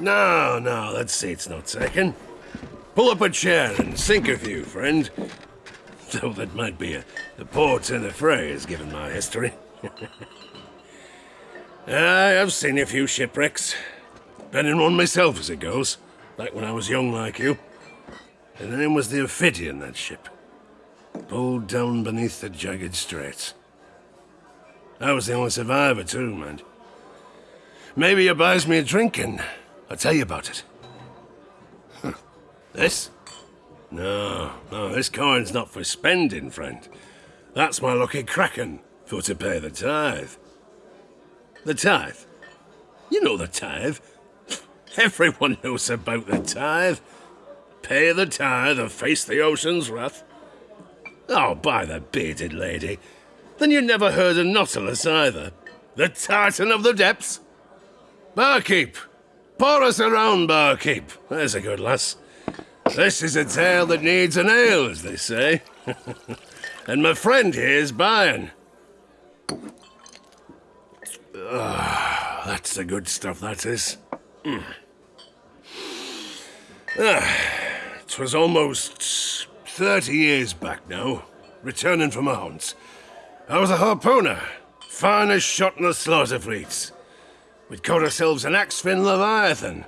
No, no, Let's that seat's not taken. Pull up a chair and sink a few, friend. Though that might be a, a poor turn of phrase, given my history. I have seen a few shipwrecks. Been in one myself, as it goes. Back when I was young like you. And the name was the Ophidian, that ship. Pulled down beneath the jagged straits. I was the only survivor, too, man. Maybe you buys me a drink and I'll tell you about it. This? No, no, this coin's not for spending, friend. That's my lucky kraken for to pay the tithe. The tithe? You know the tithe. Everyone knows about the tithe. Pay the tithe or face the ocean's wrath. Oh, by the bearded lady. Then you never heard of Nautilus either. The Titan of the Depths. Barkeep! Pour us around, barkeep. There's a good lass. This is a tale that needs an ale, as they say. and my friend here's buying. Ah, that's the good stuff, that is. Mm. Ah, it was almost 30 years back now, returning from a hunt. I was a harpooner, finest shot in the slaughter fleets. We'd caught ourselves an axe-fin leviathan.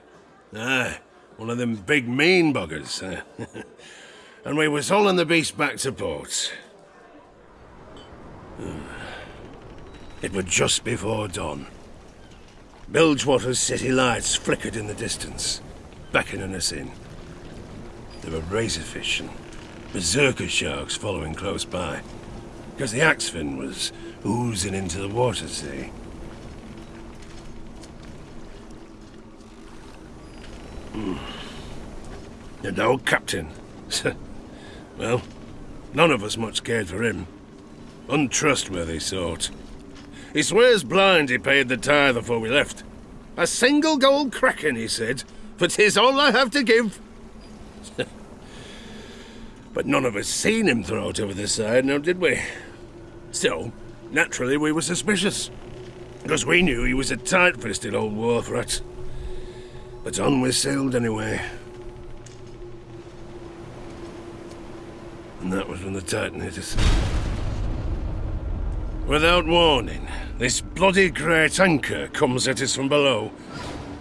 Aye, one of them big mean buggers. Eh? and we was hauling the beast back to port. It was just before dawn. Bilgewater's city lights flickered in the distance, beckoning us in. There were razorfish and berserker sharks following close by, because the axefin was oozing into the water, see? Mm. And old captain. well, none of us much cared for him. Untrustworthy sort. He swears blind he paid the tithe before we left. A single gold kraken, he said, for 'tis all I have to give. but none of us seen him throw it over the side, now did we? Still, naturally we were suspicious. Because we knew he was a tight-fisted old wharf rat. But on we sailed anyway. And that was when the Titan hit us. Without warning, this bloody great anchor comes at us from below.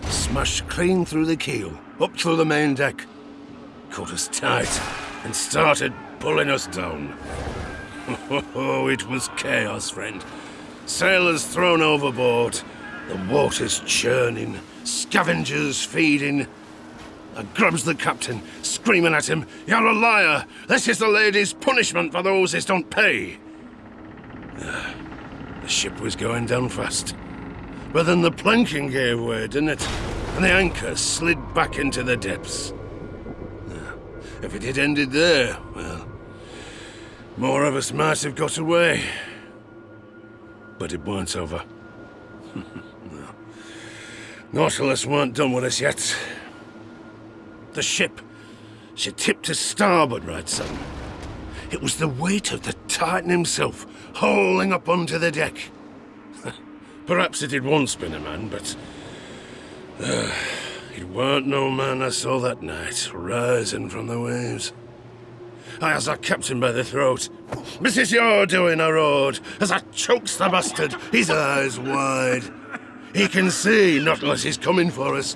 Smashed clean through the keel, up through the main deck. Caught us tight and started pulling us down. Oh, it was chaos, friend. Sailors thrown overboard, the water's churning, scavengers feeding. I grabs the captain, screaming at him, You're a liar! This is the lady's punishment for those that don't pay! The ship was going down fast. But then the planking gave way, didn't it? And the anchor slid back into the depths. If it had ended there, well, more of us might have got away. But it weren't over. no. Nautilus weren't done with us yet. The ship, she tipped to starboard right son. It was the weight of the Titan himself hauling up onto the deck. Perhaps it had once been a man, but... Uh, it weren't no man I saw that night, rising from the waves. I has a captain by the throat. This is your doing, I roared, as I chokes the bastard, his eyes wide. He can see not unless he's coming for us.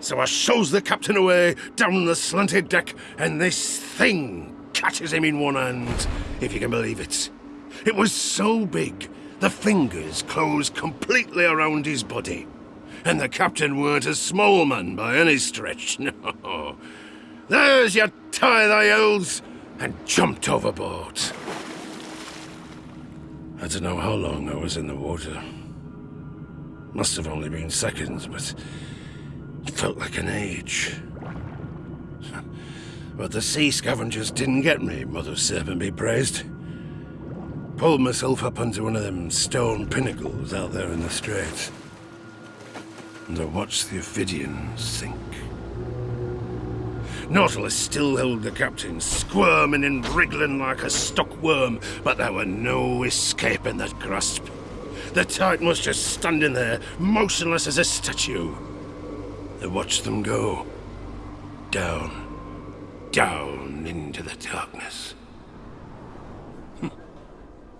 So I shows the captain away down the slanted deck, and this thing catches him in one hand, if you can believe it. It was so big, the fingers closed completely around his body. And the captain weren't a small man by any stretch, no. There's your tie, thy elves, and jumped overboard. I don't know how long I was in the water. Must have only been seconds, but it felt like an age. But the sea scavengers didn't get me, Mother Serpent be praised. Pulled myself up onto one of them stone pinnacles out there in the straits. And I watched the Ophidian sink. Nautilus still held the captain, squirming and wriggling like a stuck worm, but there were no escaping that grasp. The Titan was just standing there, motionless as a statue. and watched them go. Down, down into the darkness. Hmm.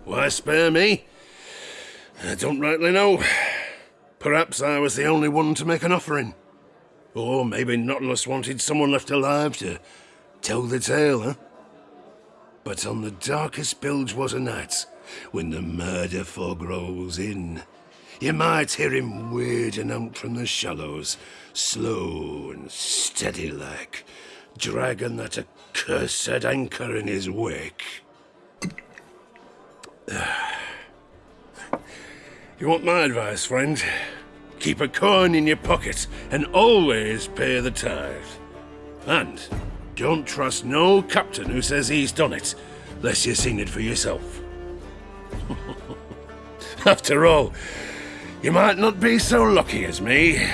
Why spare me? I don't rightly know. Perhaps I was the only one to make an offering. Or maybe Nautilus wanted someone left alive to tell the tale, huh? But on the darkest Bilgewater night, when the murder fog rolls in, you might hear him wading out from the shallows, slow and steady like, dragging that accursed anchor in his wake. You want my advice, friend? Keep a coin in your pocket and always pay the tithe. And don't trust no captain who says he's done it, unless you've seen it for yourself. After all, you might not be so lucky as me.